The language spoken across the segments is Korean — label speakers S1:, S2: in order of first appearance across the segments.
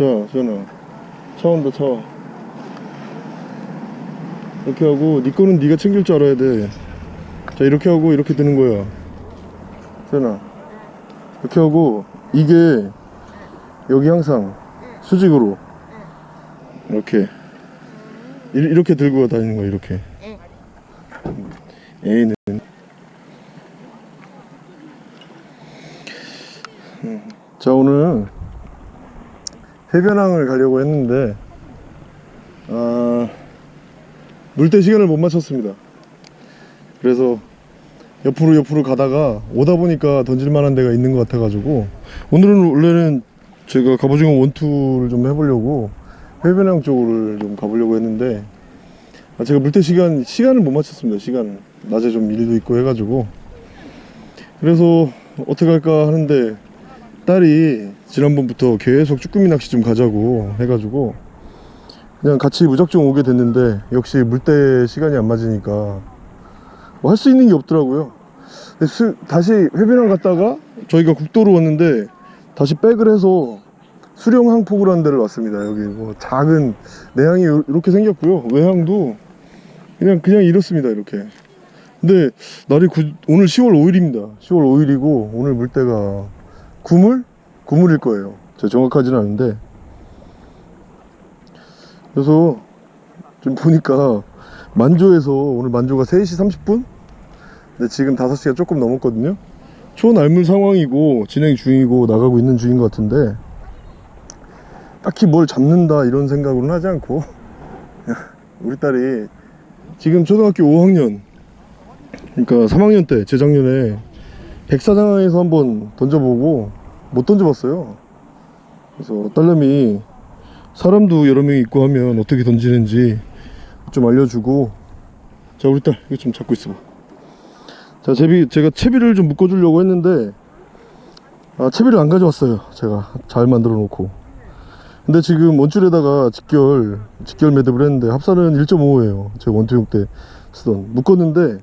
S1: 차 온다 차 와. 이렇게 하고 네 거는 네가 챙길 줄 알아야 돼자 이렇게 하고 이렇게 드는 거야. 지현아 이렇게 하고 이게 여기 항상 수직으로 이렇게 이- 이렇게 들고 다니는 거야 이렇게. A는 음, 자 오늘 해변항을 가려고 했는데 아, 물때 시간을 못 맞췄습니다. 그래서 옆으로 옆으로 가다가 오다 보니까 던질 만한 데가 있는 것 같아 가지고 오늘은 원래는 제가 갑오징어 원투를 좀 해보려고 해변항 쪽을 좀 가보려고 했는데 아, 제가 물때 시간 시간을 못 맞췄습니다. 시간을 낮에 좀 일도 있고 해가지고. 그래서 어떻게 할까 하는데 딸이 지난번부터 계속 쭈꾸미 낚시 좀 가자고 해가지고 그냥 같이 무작정 오게 됐는데 역시 물때 시간이 안 맞으니까 뭐 할 수 있는 게 없더라고요. 다시 해변항 갔다가 저희가 국도로 왔는데 다시 백을 해서 수령 항폭이라는 데를 왔습니다. 여기 뭐 작은 내항이 요- 이렇게 생겼고요. 외항도 그냥 그냥 이렇습니다 이렇게. 근데 날이 구- 오늘 10월 5일입니다. 10월 5일이고 오늘 물때가 구물? 구물일 거예요. 제가 정확하지는 않은데. 그래서 좀 보니까 만조에서 오늘 만조가 3시 30분? 근데 지금 5시가 조금 넘었거든요. 초날물 상황이고 진행 중이고 나가고 있는 중인 것 같은데 딱히 뭘 잡는다 이런 생각으로는 하지 않고 우리 딸이 지금 초등학교 5학년 그러니까 3학년 때 재작년에 백사장에서 한번 던져보고 못 던져봤어요. 그래서 딸내미 사람도 여러 명 있고 하면 어떻게 던지는지 좀 알려주고. 자 우리 딸 이거 좀 잡고 있어봐. 자 제비 제가 채비를 좀 묶어 주려고 했는데 아 채비를 안 가져왔어요. 제가 잘 만들어 놓고. 근데 지금 원줄에다가 직결 직결 매듭을 했는데 합산은 1.5예요. 제가 원투용 때 쓰던. 묶었는데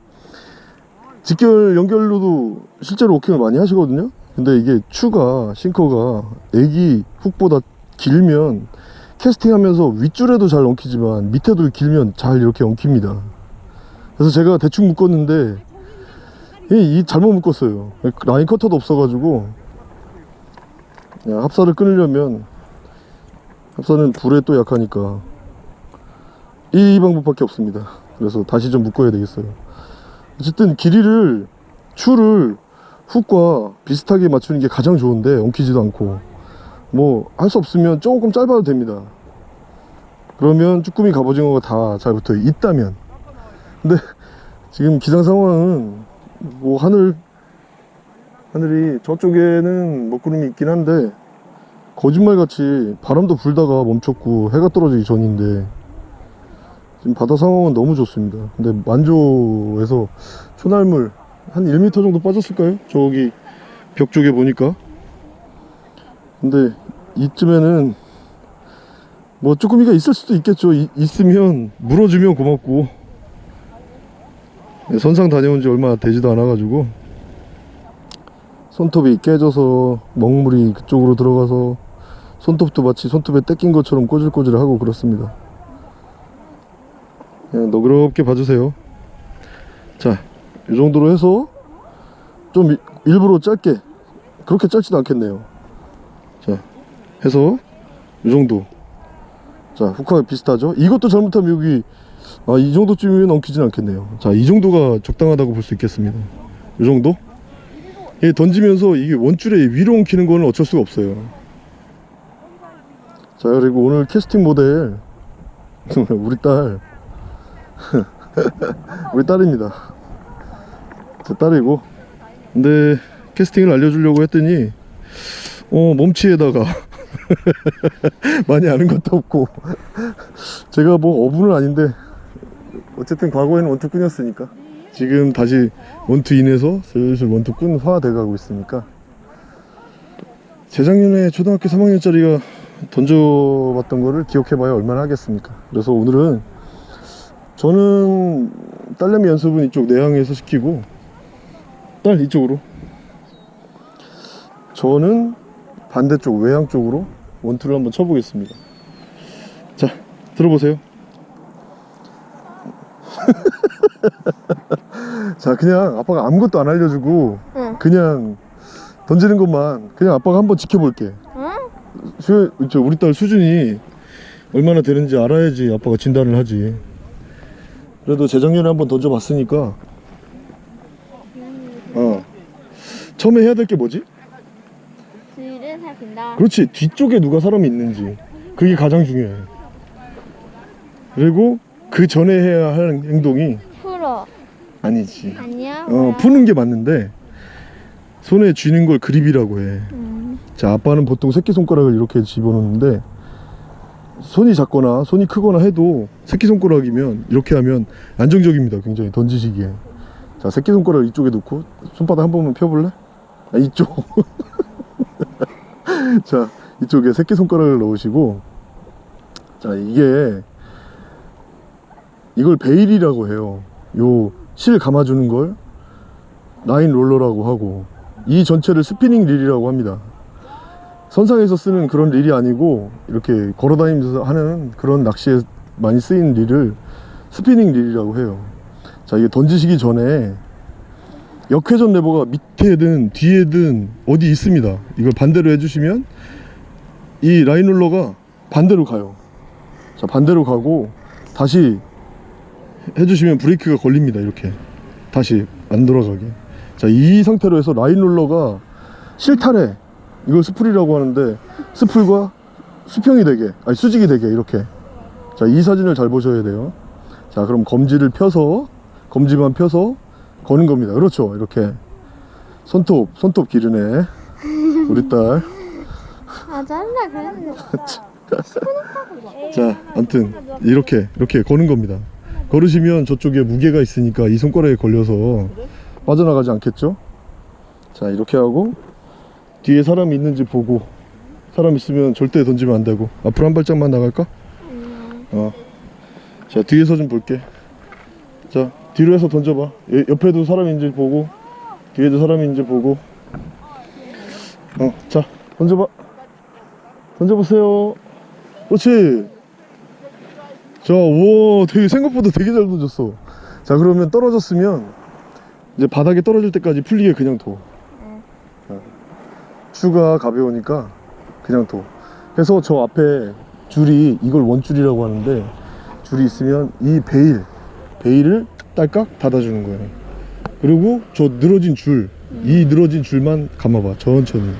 S1: 직결 연결로도 실제로 워킹을 많이 하시거든요 근데 이게 추가 싱커가 애기 훅보다 길면 캐스팅하면서 윗줄에도 잘 엉키지만 밑에도 길면 잘 이렇게 엉킵니다. 그래서 제가 대충 묶었는데 이, 이 잘못 묶었어요. 라인 커터도 없어가지고 합사를 끊으려면 합사는 불에 또 약하니까 이 방법밖에 없습니다. 그래서 다시 좀 묶어야 되겠어요. 어쨌든 길이를 추를 훅과 비슷하게 맞추는 게 가장 좋은데 엉키지도 않고 뭐 할 수 없으면 조금 짧아도 됩니다. 그러면 쭈꾸미 갑오징어가 다 잘 붙어 있다면. 근데 지금 기상 상황은 뭐 하늘 하늘이 저쪽에는 먹구름이 있긴 한데 거짓말같이 바람도 불다가 멈췄고 해가 떨어지기 전인데 지금 바다 상황은 너무 좋습니다. 근데 만조에서 초날물 한 1m 정도 빠졌을까요? 저기 벽 쪽에 보니까. 근데 이쯤에는 뭐 쭈꾸미가 있을 수도 있겠죠. 이- 있으면 물어주면 고맙고. 네, 선상 다녀온 지 얼마 되지도 않아 가지고. 손톱이 깨져서 먹물이 그쪽으로 들어가서 손톱도 마치 손톱에 떼낀 것처럼 꼬질꼬질하고 그렇습니다. 그냥 너그럽게 봐주세요. 자 이 정도로 해서 좀 일- 일부러 짧게 그렇게 짧지도 않겠네요. 자 해서 이 정도. 자 후카 비슷하죠? 이것도 잘못하면 여기 아 이 정도쯤이면 엉키진 않겠네요. 자 이 정도가 적당하다고 볼 수 있겠습니다. 이 정도? 예, 던지면서 이게 원줄에 위로 엉키는 거는 어쩔 수가 없어요. 자 그리고 오늘 캐스팅 모델. 우리 딸. 우리 딸입니다. 제 딸이고. 근데 캐스팅을 알려주려고 했더니 어 몸치에다가 많이 아는 것도 없고. 제가 뭐 어부는 아닌데 어쨌든 과거에는 원투꾼이었으니까. 지금 다시 원투인에서 슬슬 원투꾼화 돼가고 있으니까. 재작년에 초등학교 3학년짜리가 던져봤던 거를 기억해봐야 얼마나 하겠습니까? 그래서 오늘은 저는 딸내미 연습은 이쪽 내항에서 시키고 딸 이쪽으로. 저는 반대쪽 외항 쪽으로 원투를 한번 쳐보겠습니다. 자 들어보세요. 자 그냥 아빠가 아무것도 안 알려주고
S2: 응.
S1: 그냥 던지는 것만 그냥 아빠가 한번 지켜볼게.
S2: 응?
S1: 수, 저 우리 딸 수준이 얼마나 되는지 알아야지 아빠가 진단을 하지. 그래도 재작년에 한번 던져봤으니까 어 처음에 해야 될 게 뭐지?
S2: 주의를 살핀다.
S1: 그렇지 뒤쪽에 누가 사람이 있는지 그게 가장 중요해 그리고 그 전에 해야 할 행동이
S2: 풀어.
S1: 아니지
S2: 아니야?
S1: 어
S2: 뭐야?
S1: 푸는 게 맞는데 손에 쥐는 걸 그립이라고 해
S2: 음.
S1: 자 아빠는 보통 새끼손가락을 이렇게 집어넣는데 손이 작거나 손이 크거나 해도 새끼손가락이면 이렇게 하면 안정적입니다 굉장히 던지시기에 자 새끼손가락을 이쪽에 놓고 손바닥 한 번만 펴볼래? 아 이쪽. 자 이쪽에 새끼손가락을 넣으시고 자 이게 이걸 베일이라고 해요. 요 실 감아주는 걸 라인 롤러라고 하고 이 전체를 spinning reel이라고 합니다. 선상에서 쓰는 그런 릴이 아니고 이렇게 걸어다니면서 하는 그런 낚시에 많이 쓰이는 릴을 spinning reel이라고 해요. 자 이게 던지시기 전에 역회전 레버가 밑에든 뒤에든 어디 있습니다. 이걸 반대로 해주시면 이 라인 롤러가 반대로 가요. 자 반대로 가고 다시 해주시면 브레이크가 걸립니다. 이렇게. 다시 안 돌아가게. 자 이 상태로 해서 라인 롤러가 실타래 이걸 스풀이라고 하는데 스풀과 수평이 되게 아니 수직이 되게 이렇게. 자 이 사진을 잘 보셔야 돼요. 자 그럼 검지를 펴서 검지만 펴서 거는 겁니다 그렇죠 이렇게 손톱 손톱 기르네 우리 딸
S2: 아, 잘라 그랬는데.
S1: 자, 아무튼 이렇게 이렇게 거는 겁니다. 걸으시면 저쪽에 무게가 있으니까 이 손가락에 걸려서 빠져나가지 않겠죠? 자, 이렇게 하고 뒤에 사람이 있는지 보고 사람 있으면 절대 던지면 안 되고 앞으로 한 발짝만 나갈까? 어. 자, 뒤에서 좀 볼게. 자, 뒤로 해서 던져봐. 예, 옆에도 사람이 있는지 보고 뒤에도 사람이 있는지 보고. 어, 자, 던져봐. 던져보세요. 그렇지. 자, 우와, 되게 생각보다 되게 잘 던졌어. 자, 그러면 떨어졌으면 이제 바닥에 떨어질 때까지 풀리게 그냥 둬. 어. 추가 가벼우니까 그냥 둬. 해서 저 앞에 줄이 이걸 원줄이라고 하는데 줄이 있으면 이 베일, 베일을 딸깍 닫아주는 거예요. 그리고 저 늘어진 줄, 이 늘어진 줄만 감아봐. 천천히.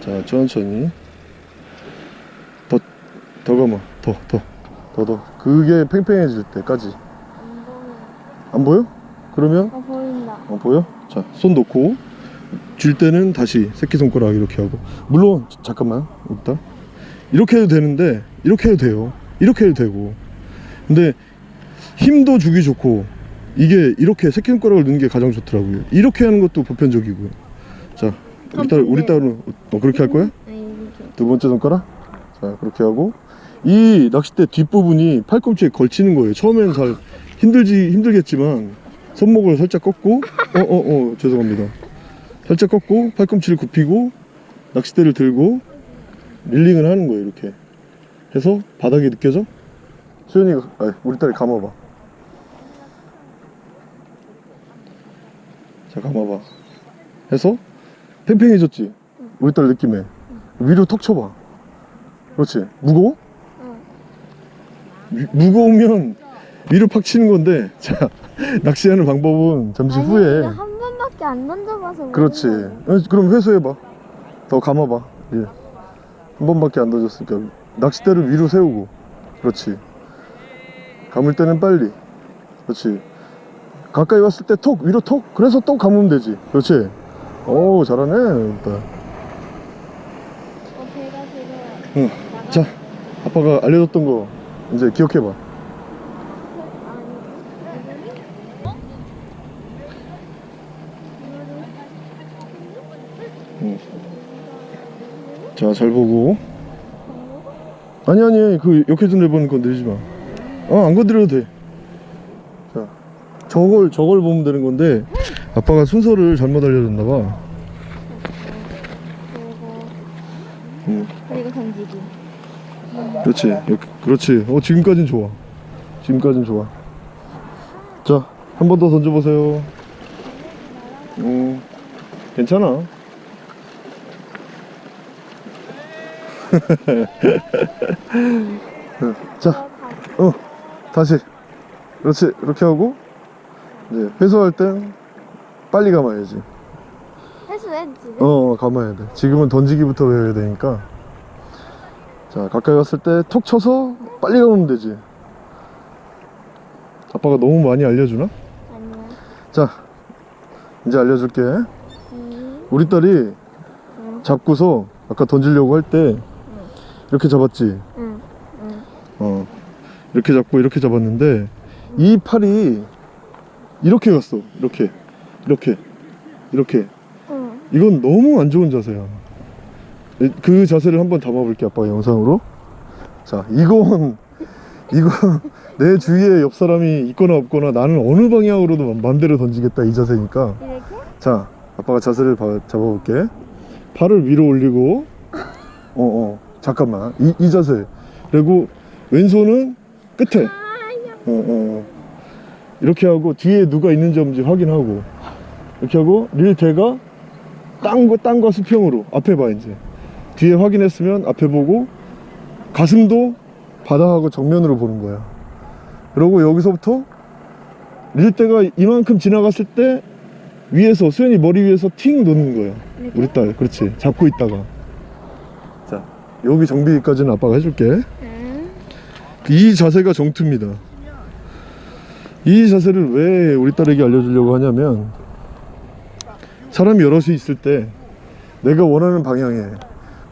S1: 자, 천천히. 더, 더 감아. 더, 더, 더, 더. 그게 팽팽해질 때까지. 안 보여? 그러면,
S2: 어, 보인다.
S1: 어, 보여? 자, 손 놓고, 줄 때는 다시 새끼손가락 이렇게 하고. 물론, 자- 잠깐만, 일단. 이렇게 해도 되는데, 이렇게 해도 돼요. 이렇게 해도 되고. 근데, 힘도 주기 좋고, 이게 이렇게 새끼 손가락을 넣는 게 가장 좋더라고요. 이렇게 하는 것도 보편적이고요. 자, 우리 딸, 우리 딸은, 어, 그렇게 할 거야? 두 번째 손가락 자 그렇게 하고 이 낚싯대 뒷부분이 팔꿈치에 걸치는 거예요 처음에는 잘 힘들지 힘들겠지만 손목을 살짝 꺾고 어어어 죄송합니다 살짝 꺾고 팔꿈치를 굽히고 낚싯대를 들고 릴링을 하는 거예요 이렇게 해서 바닥이 느껴져? 수현이가 아 우리 딸이 감아봐 자 감아봐 해서 팽팽해졌지? 우리 딸 느낌에 위로 턱 쳐봐 그렇지 무거워?
S2: 응.
S1: 위- 무거우면 위로 팍 치는 건데 자 낚시하는 방법은 잠시
S2: 아니,
S1: 후에
S2: 한 번밖에 안 던져봐서.
S1: 그렇지. 어, 그럼 회수해봐 더 감아봐 예. 한 번밖에 안 던졌으니까 낚싯대를 위로 세우고 그렇지 감을 때는 빨리 그렇지 가까이 왔을 때 톡 위로 톡 그래서 또 감으면 되지. 그렇지? 오 잘하네 일단.
S2: 어.
S1: 응. 자 아빠가 알려줬던 거 이제 기억해봐. 자잘 보고. 아니 아니 그 역회전 레버는 건드리지 마어안 건드려도 돼자 저걸 저걸 보면 되는 건데 아빠가 순서를 잘못 알려줬나 봐 응.
S2: 그리고 던지기.
S1: 그렇지. 그렇지. 어, 지금까진 좋아. 지금까진 좋아. 자, 한 번 더 던져보세요. 음, 괜찮아. 자, 어, 다시. 그렇지. 이렇게 하고, 이제 회수할 땐 빨리 감아야지.
S2: 회수해 지금.
S1: 어, 감아야 돼. 지금은 던지기부터 배워야 되니까. 자, 가까이 갔을 때 톡 쳐서 빨리 감으면 되지. 아빠가 너무 많이 알려주나?
S2: 아니야.
S1: 자, 이제 알려줄게.
S2: 음.
S1: 우리 딸이
S2: 응.
S1: 잡고서 아까 던지려고 할때 이렇게 잡았지.
S2: 응. 응.
S1: 어, 이렇게 잡고 이렇게 잡았는데 이 팔이 이렇게 갔어. 이렇게, 이렇게, 이렇게.
S2: 응.
S1: 이건 너무 안 좋은 자세야. 이- 그 자세를 한번 담아볼게 아빠가 영상으로. 자, 이건 이건 내 주위에 옆 사람이 있거나 없거나 나는 어느 방향으로도 맘대로 던지겠다 이 자세니까.
S2: 이렇게?
S1: 자, 아빠가 자세를 봐- 잡아볼게. 팔을 위로 올리고, 어, 어, 잠깐만. 이, 이 자세. 그리고 왼손은 끝에. 어, 어. 이렇게 하고 뒤에 누가 있는지 없는지 확인하고. 이렇게 하고 릴 대가 땅과 땅과 수평으로 앞에 봐 이제. 뒤에 확인했으면 앞에 보고 가슴도 바닥하고 정면으로 보는 거야. 그러고 여기서부터 릴대가 이만큼 지나갔을 때 위에서 수현이 머리 위에서 팅 놓는 거야.
S2: 이렇게?
S1: 우리 딸, 그렇지. 잡고 있다가. 자, 여기 정비까지는 아빠가 해줄게.
S2: 응.
S1: 이 자세가 정투입니다. 이 자세를 왜 우리 딸에게 알려주려고 하냐면 사람이 여럿이 있을 때 내가 원하는 방향에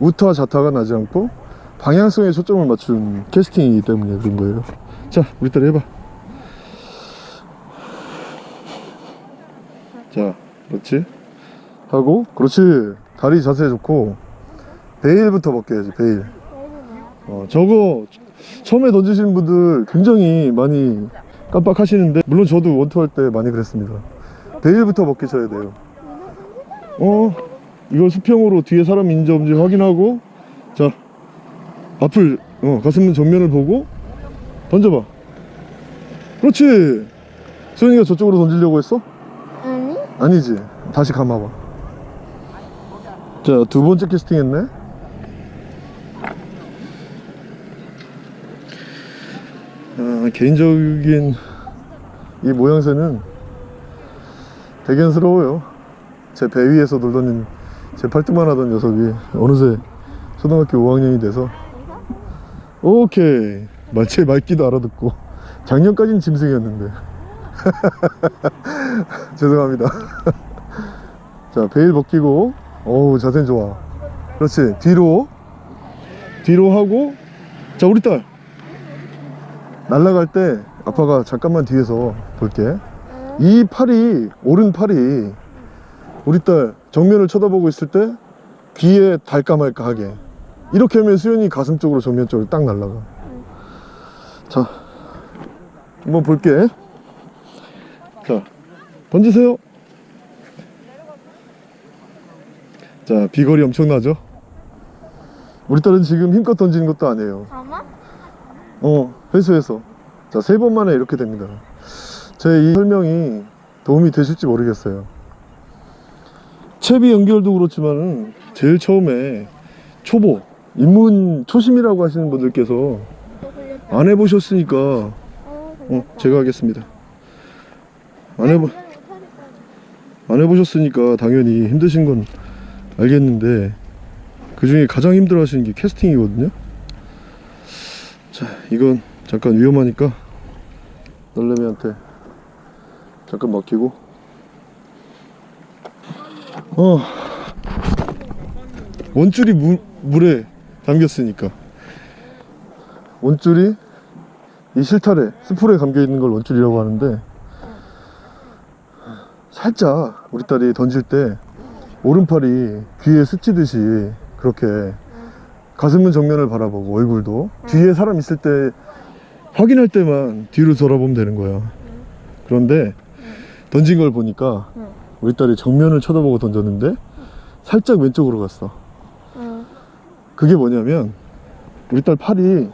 S1: 우타와 좌타가 나지 않고 방향성에 초점을 맞춘 캐스팅이기 때문에 그런 거예요. 자, 우리 딸 해봐. 자, 그렇지. 하고, 그렇지. 다리 자세 좋고 베일부터 벗겨야지. 베일. 어, 저거 처음에 던지시는 분들 굉장히 많이 깜빡하시는데 물론 저도 원투 할 때 많이 그랬습니다. 베일부터 벗기셔야 돼요. 어? 이거 수평으로 뒤에 사람 있는지 없는지 확인하고 자 앞을 어 가슴은 정면을 보고 던져봐. 그렇지! 수현이가 저쪽으로 던지려고 했어?
S2: 아니?
S1: 아니지. 다시 감아봐. 자 두 번째 캐스팅 했네 아, 개인적인 이 모양새는 대견스러워요. 제 배 위에서 놀던 제 팔뚝만 하던 녀석이 어느새 초등학교 5학년이 돼서 오케이. 말체 맑기도 알아듣고 작년까진 짐승이었는데. 죄송합니다. 자 베일 벗기고. 어우 자세 좋아. 그렇지. 뒤로. 뒤로 하고. 자 우리 딸 날아갈 때 아빠가 잠깐만 뒤에서 볼게.
S2: 응.
S1: 이 팔이 오른 팔이 우리 딸 정면을 쳐다보고 있을 때 귀에 달까 말까 하게. 이렇게 하면 수연이 가슴 쪽으로 정면 쪽으로 딱 날아가. 자 한번 볼게. 자 던지세요. 자 비거리 엄청나죠? 우리 딸은 지금 힘껏 던지는 것도 아니에요? 어 회수해서 자 세 번 만에 이렇게 됩니다 제 이 설명이 도움이 되실지 모르겠어요 채비 연결도 그렇지만은 제일 처음에 초보 입문 초심이라고 하시는 분들께서. 안 해보셨으니까
S2: 어.
S1: 제가 하겠습니다 안 해보 안 해보셨으니까 당연히 힘드신 건 알겠는데 그 중에 가장 힘들어 하시는 게 캐스팅이거든요 자 이건 잠깐 위험하니까 딸내미한테 잠깐 맡기고. 어 원줄이 무, 물에 담겼으니까. 원줄이 이 실타래 스풀에 감겨 있는 걸 원줄이라고 하는데 살짝 우리 딸이 던질 때 오른팔이 귀에 스치듯이 그렇게 가슴은 정면을 바라보고 얼굴도 뒤에 사람 있을 때 확인할 때만 뒤로 돌아보면 되는 거야 그런데 던진 걸 보니까
S2: 응.
S1: 우리 딸이 정면을 쳐다보고 던졌는데 살짝 왼쪽으로 갔어
S2: 응.
S1: 그게 뭐냐면 우리 딸 팔이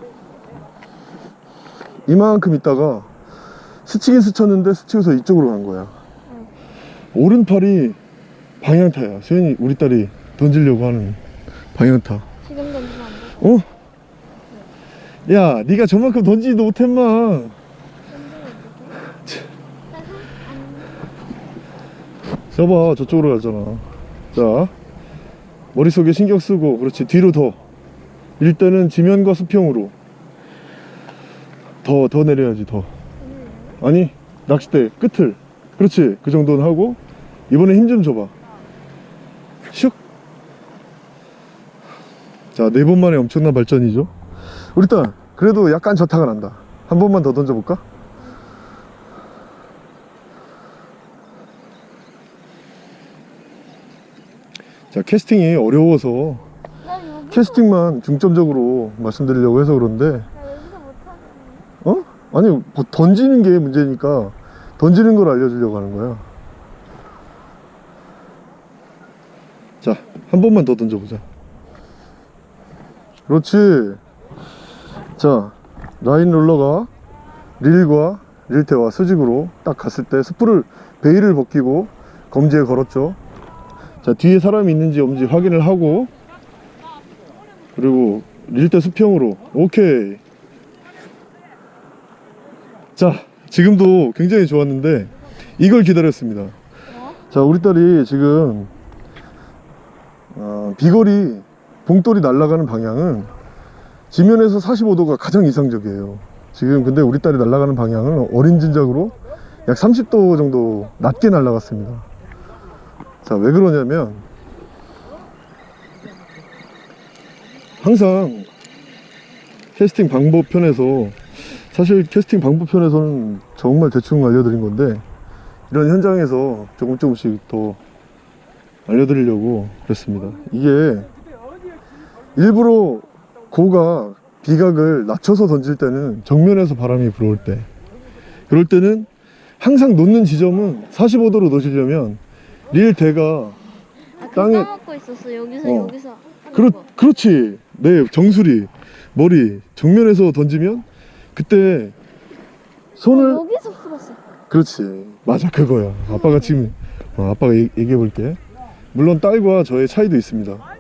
S1: 이만큼 있다가 스치긴 스쳤는데 스치고서 이쪽으로 간 거야 오른팔이 방향타야 수현이 우리 딸이 던지려고 하는 방향타
S2: 지금 던지면 안 돼.
S1: 어? 야 네가 저만큼 던지지도 못했마. 저봐 저쪽으로 가잖아. 자. 머릿속에 신경 쓰고 그렇지. 뒤로 더. 일단은 지면과 수평으로. 더더 내려야지 더. 아니 낚싯대 끝을. 그렇지. 그 정도는 하고 이번에 힘 좀 줘봐. 슉 자 네 번 만에 엄청난 발전이죠 딸 그래도 약간 저타가 난다 한 번만 더 던져볼까? 자 캐스팅이 어려워서 캐스팅만 중점적으로 말씀드리려고 해서 그런데. 어? 아니 뭐 던지는 게 문제니까 던지는 걸 알려주려고 하는 거야 자한 번만 더 던져보자 그렇지 자 라인 롤러가 릴과 릴테와 수직으로 딱 갔을 때 스프를 베일을 벗기고 검지에 걸었죠. 자 뒤에 사람이 있는지 없는지 확인을 하고 그리고 릴테 수평으로 오케이. 자 지금도 굉장히 좋았는데 이걸 기다렸습니다. 자 우리 딸이 지금 어, 비거리 봉돌이 날아가는 방향은 지면에서 45도가 가장 이상적이에요. 지금 근데 우리 딸이 날아가는 방향은 어린 진작으로 약 30도 정도 낮게 날아갔습니다. 자 왜 그러냐면 항상 캐스팅 방법 편에서 사실 캐스팅 방법 편에서는 정말 대충 알려드린 건데 이런 현장에서 조금 조금씩 더 알려드리려고 그랬습니다. 이게 일부러 고가 비각을 낮춰서 던질 때는 정면에서 바람이 불어올 때 그럴 때는 항상 놓는 지점은 45도로 놓으시려면 릴 대가
S2: 아,
S1: 땅에-
S2: 땅에 까먹고 있었어. 여기서
S1: 어.
S2: 여기서.
S1: 그렇,
S2: 거.
S1: 그렇지 네 정수리 머리 정면에서 던지면 그때 손을
S2: 어, 여기서 풀었어.
S1: 그렇지 맞아 그거야 아빠가 지금 어, 아빠가 얘기해 볼게 물론 딸과 저의 차이도 있습니다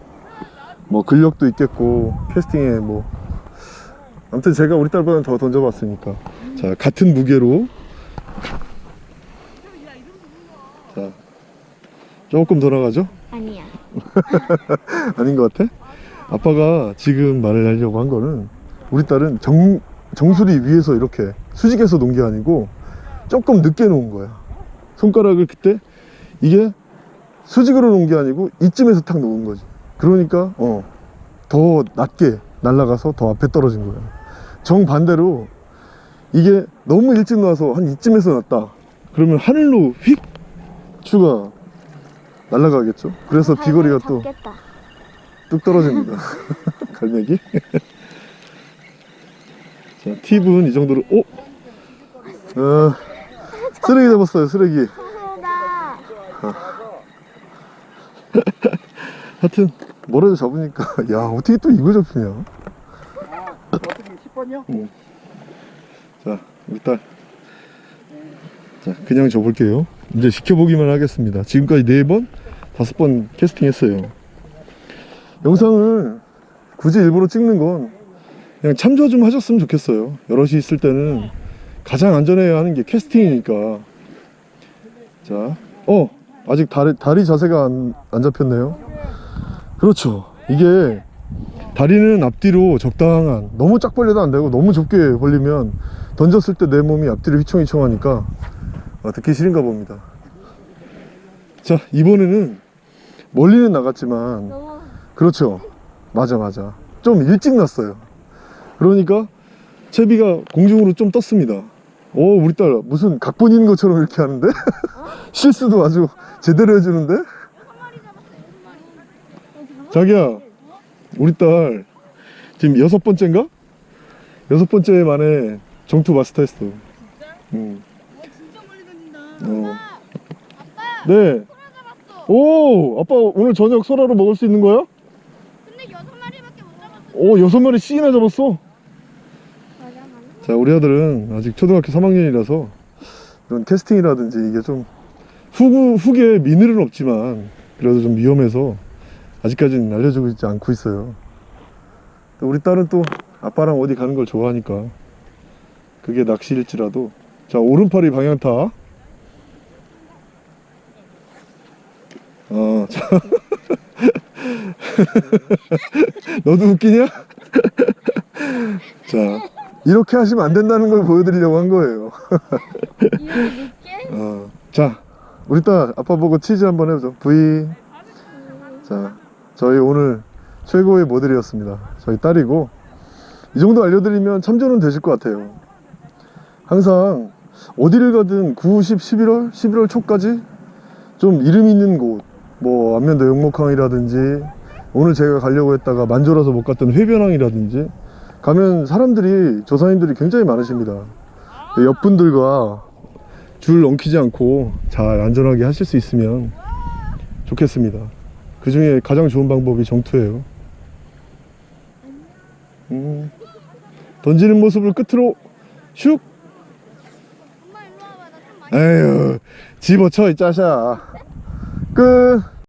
S1: 뭐 근력도 있겠고 캐스팅에 뭐. 아무튼 제가 우리 딸보다는 더 던져봤으니까. 자 같은 무게로. 자 조금 더 나가죠?
S2: 아니야.
S1: 아닌 것 같아? 아빠가 지금 말을 하려고 한 거는 우리 딸은 정, 정수리 위에서 이렇게 수직해서 놓은 게 아니고 조금 늦게 놓은 거야. 손가락을 그때 이게 수직으로 놓은 게 아니고 이쯤에서 탁 놓은 거지 그러니까 어, 더 낮게 날아가서 더 앞에 떨어진 거야 정반대로 이게 너무 일찍 놔서 한 이쯤에서 났다 그러면 하늘로 휙 추가 날아가겠죠 그래서 비거리가 또
S2: 잡겠다.
S1: 뚝 떨어집니다. 갈매기. 자, 팁은 이 정도로, 오! 어, 쓰레기 잡았어요, 쓰레기.
S2: 나
S1: 하여튼, 뭐라도 잡으니까, 야, 어떻게 또 이거 잡히냐.
S3: 어떻게 10번이요?
S1: 자, 우리 딸. 자, 그냥 줘볼게요. 이제 시켜보기만 하겠습니다. 지금까지 네번 다섯 번 캐스팅 했어요. 영상을 굳이 일부러 찍는 건 그냥 참조 좀 하셨으면 좋겠어요. 여럿이 있을 때는 가장 안전해야 하는 게 캐스팅이니까. 자, 어, 아직 다리, 다리 자세가 안, 안 잡혔네요. 그렇죠. 이게 다리는 앞뒤로 적당한 너무 쫙 벌려도 안 되고 너무 좁게 벌리면 던졌을 때 내 몸이 앞뒤로 휘청휘청 하니까 아, 듣기 싫은가 봅니다. 자 이번에는 멀리는 나갔지만 그렇죠. 맞아 맞아. 좀 일찍 났어요. 그러니까 채비가 공중으로 좀 떴습니다. 오 우리 딸 무슨 각본 있는 것처럼 이렇게 하는데? 실수도 아주 제대로 해주는데 자기야 우리 딸 지금 여섯 번째인가? 여섯 번째 만에 정투 마스터 했어. 응.
S3: 진짜 멀리 던진다.
S1: 어. 네. 오, 아빠 오늘 저녁 소라로 먹을 수 있는 거야?
S2: 근데 여섯 마리밖에
S1: 못오 여섯 마리 씩이나 잡았어
S2: 맞아 맞아.
S1: 자 우리 아들은 아직 초등학교 3학년이라서 이런 캐스팅이라든지 이게 좀 후구, 후기에 미늘은 없지만 그래도 좀 위험해서 아직까지는 알려주고 있지 않고 있어요 또 우리 딸은 또 아빠랑 어디 가는 걸 좋아하니까 그게 낚시일지라도 자 오른팔이 방향타 어, 자. 너도 웃기냐? 자 이렇게 하시면 안 된다는 걸 보여드리려고 한 거예요? 어, 자, 우리 딸 아빠 보고 치즈 한번 해보죠. V. 자, 저희 오늘 최고의 모델이었습니다. 저희 딸이고 이 정도 알려드리면 참조는 되실 것 같아요. 항상 어디를 가든 9, 10, 11월, 11월 초까지 좀 이름 있는 곳, 뭐 안면도 영목항이라든지 오늘 제가 가려고 했다가 만조라서 못 갔던 회변항이라든지 가면 사람들이 조사님들이 굉장히 많으십니다. 옆분들과 줄 엉키지 않고 잘 안전하게 하실 수 있으면 좋겠습니다. 그 중에 가장 좋은 방법이 정투예요. 음, 던지는 모습을 끝으로 슉! 에휴, 집어쳐, 이 짜샤. 끝!